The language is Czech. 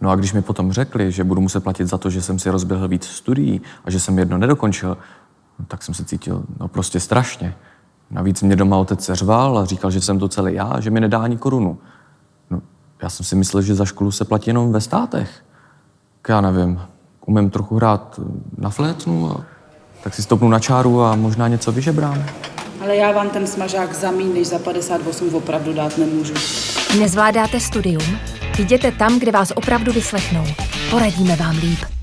No a když mi potom řekli, že budu muset platit za to, že jsem si rozběhl víc studií a že jsem jedno nedokončil, no, tak jsem se cítil no prostě strašně. Navíc mě doma otec řval a říkal, že jsem to celý já že mi nedá ani korunu. No, já jsem si myslel, že za školu se platí jenom ve státech. Tak já nevím, umím trochu hrát na flétnu a tak si stopnu na čáru a možná něco vyžebrám. Ale já vám ten smažák za míň než za 58 opravdu dát nemůžu. Nezvládáte studium? Jděte tam, kde vás opravdu vyslechnou. Poradíme vám líp.